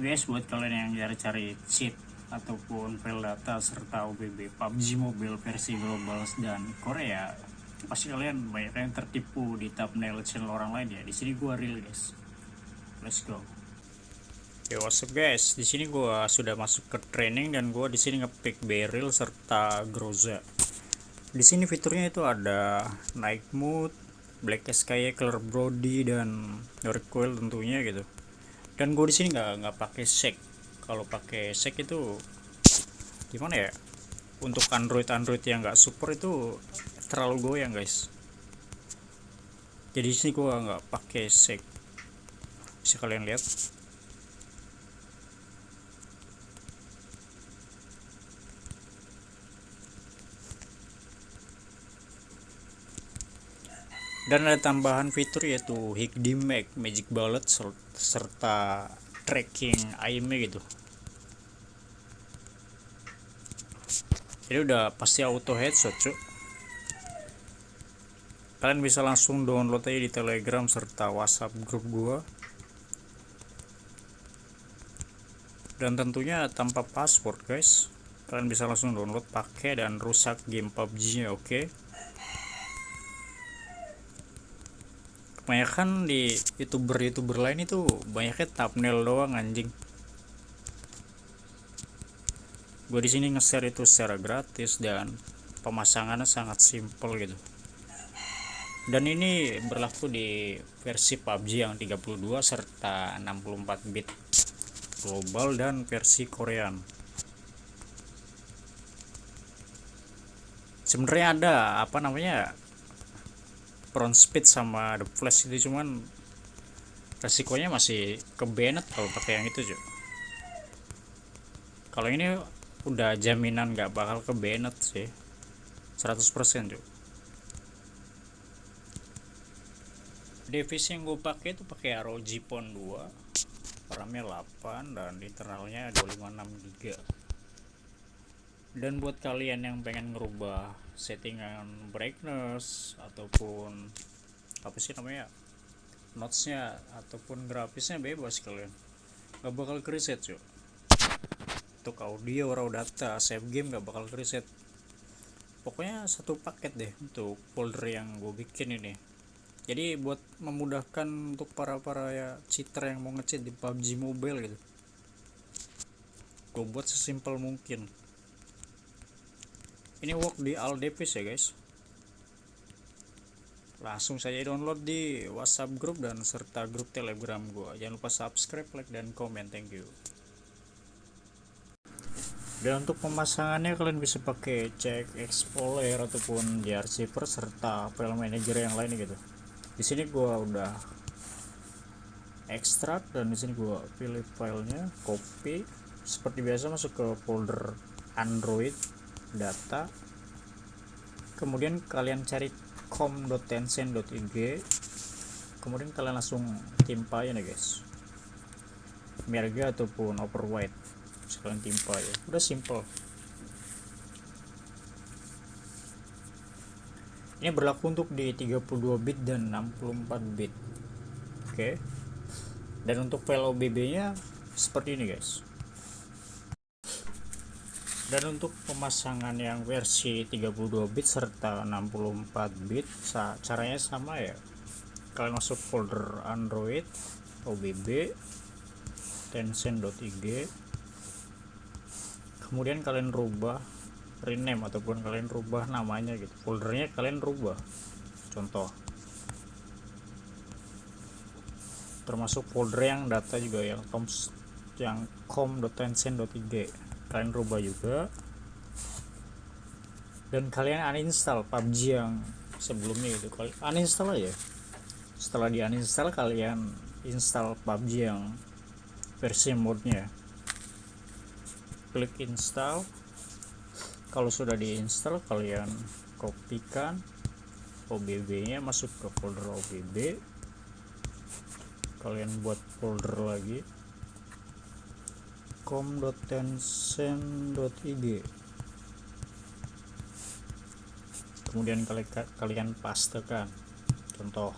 guys buat kalian yang cari-cari cheat ataupun file data serta OBB PUBG Mobile versi global dan Korea pasti kalian banyak yang tertipu di thumbnail channel orang lain ya. Di sini gua real guys. Let's go. Yo what's up guys? Di sini gua sudah masuk ke training dan gua di sini ngepick Beryl serta Groza. Di sini fiturnya itu ada night mode black sky color brody dan recoil tentunya gitu dan gue di sini nggak nggak pakai shake kalau pakai shake itu gimana ya? Untuk Android Android yang nggak super itu terlalu goyang guys. Jadi sini gue nggak pakai shake bisa kalian lihat dan ada tambahan fitur yaitu Higdi Mag Magic Bullet serta tracking aimnya gitu. Jadi udah pasti auto headshot cuy kalian bisa langsung download aja di telegram serta whatsapp grup gua. Dan tentunya tanpa password guys. Kalian bisa langsung download pakai dan rusak game PUBG nya oke? okay? Kebanyakan di youtuber-youtuber lain itu banyaknya thumbnail doang anjing. Gue di sini nge-share itu secara gratis dan pemasangannya sangat simple gitu. Dan ini berlaku di versi PUBG yang 32 serta 64 bit global dan versi Korean. Sebenarnya ada apa namanya front speed sama the flash itu cuman resikonya masih ke banned kalau pakai yang itu cuy kalau ini udah jaminan nggak bakal ke banned sih. 100% cuy device yang gue pakai itu pakai ROG Phone 2 RAM-nya 8 dan internalnya 256 GB dan buat kalian yang pengen ngerubah settingan brightness ataupun apa sih namanya notesnya ataupun grafisnya bebas kalian. Gak bakal reset cuy untuk audio raw data save game gak bakal reset pokoknya satu paket deh untuk folder yang gue bikin ini. Jadi buat memudahkan untuk para para ya cheater yang mau ngecheat di PUBG Mobile gitu. Gue buat sesimpel mungkin ini work di all device ya guys. Langsung saja download di whatsapp group dan serta grup telegram gua. Jangan lupa subscribe like dan komen. Thank you. Dan untuk pemasangannya kalian bisa pakai cek explorer ataupun receiver serta file manager yang lain gitu. Di sini gua udah ekstrak dan di sini gua pilih filenya copy. Seperti biasa masuk ke folder android data. Kemudian kalian cari com.tencent.ig kemudian kalian langsung timpa ya guys. Merga ataupun overweight sekalian timpa ya udah simple. Ini berlaku untuk di 32 bit dan 64 bit. Oke. Okay. dan untuk file OBB nya seperti ini guys dan untuk pemasangan yang versi 32 bit serta 64 bit caranya sama ya. Kalian masuk folder android obb tencent.ig kemudian kalian rubah rename ataupun kalian rubah namanya gitu. Foldernya kalian rubah. Contoh. Termasuk folder yang data juga yang com yang com.tencent.ig kalian rubah juga. Dan kalian uninstall PUBG yang sebelumnya itu kalian uninstall aja. Setelah di uninstall kalian install PUBG yang versi modnya klik install. Kalau sudah diinstal kalian kopikan OBB nya masuk ke folder OBB kalian buat folder lagi com.tencent.ig kemudian kalian pastekan contoh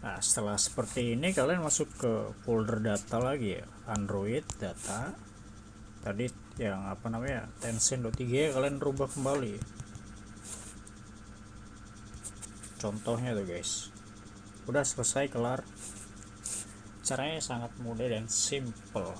Nah, setelah seperti ini kalian masuk ke folder data lagi ya, Android data. Tadi yang apa namanya Tencent.3 kalian rubah kembali. Contohnya tuh guys. Udah selesai kelar. Caranya sangat mudah dan simple.